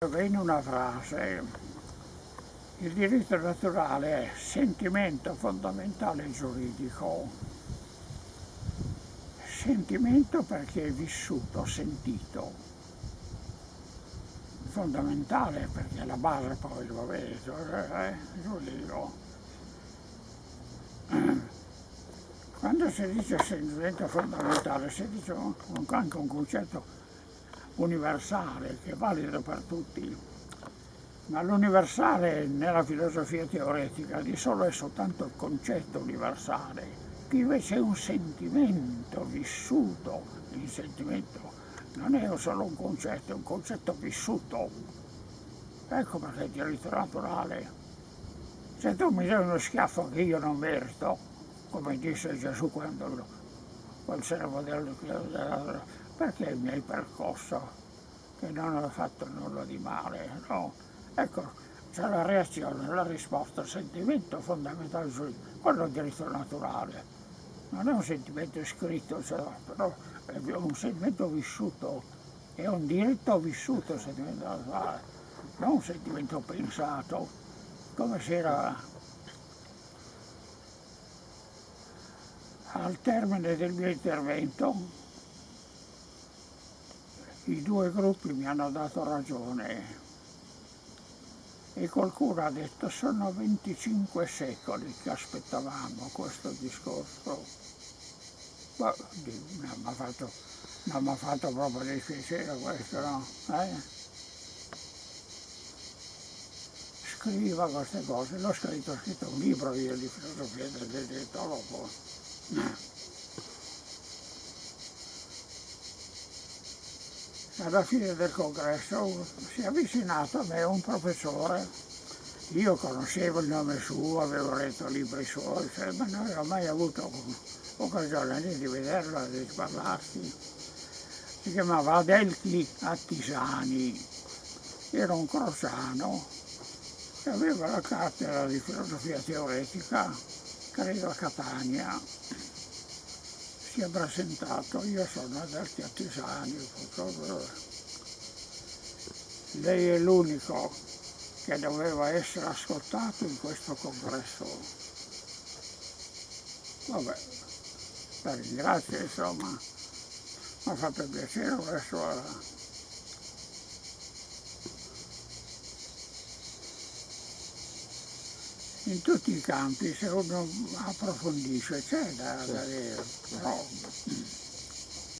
In una frase, il diritto naturale è sentimento fondamentale giuridico. Sentimento perché è vissuto, sentito. Fondamentale perché è la base poi, lo vedo, eh, giuridico. Quando si dice sentimento fondamentale si dice anche un concetto universale, che è valido per tutti, ma l'universale nella filosofia teoretica di solo è soltanto il concetto universale, qui invece è un sentimento vissuto, il sentimento non è solo un concetto, è un concetto vissuto. Ecco perché il diritto naturale. Se tu mi dai uno schiaffo che io non merito, come disse Gesù quando quel servo del, del perché mi hai percosso, che non ho fatto nulla di male, no? Ecco, c'è la reazione, la risposta, il sentimento fondamentale, quello è il diritto naturale. Non è un sentimento scritto, cioè, però è un sentimento vissuto, è un diritto vissuto il sentimento naturale, non un sentimento pensato, come si era al termine del mio intervento i due gruppi mi hanno dato ragione e qualcuno ha detto sono 25 secoli che aspettavamo questo discorso. Ma non mi ha fatto, fatto, proprio dispiacere questo, no? Eh? Scriva queste cose, l'ho scritto, ho scritto un libro io di filosofia del diritto alla fine del congresso si è avvicinato a me un professore, io conoscevo il nome suo, avevo letto libri suoi, ma non avevo mai avuto occasione di vederlo, di parlarsi. Si chiamava Adelchi Attisani, era un crociano che aveva la cattedra di filosofia teoretica, credo a Catania si è presentato, io sono Adelchi Attisani, lei è l'unico che doveva essere ascoltato in questo congresso. Vabbè, la ringrazio insomma, mi ha fatto piacere questo. In tutti i campi se uno approfondisce c'è da, da dire, però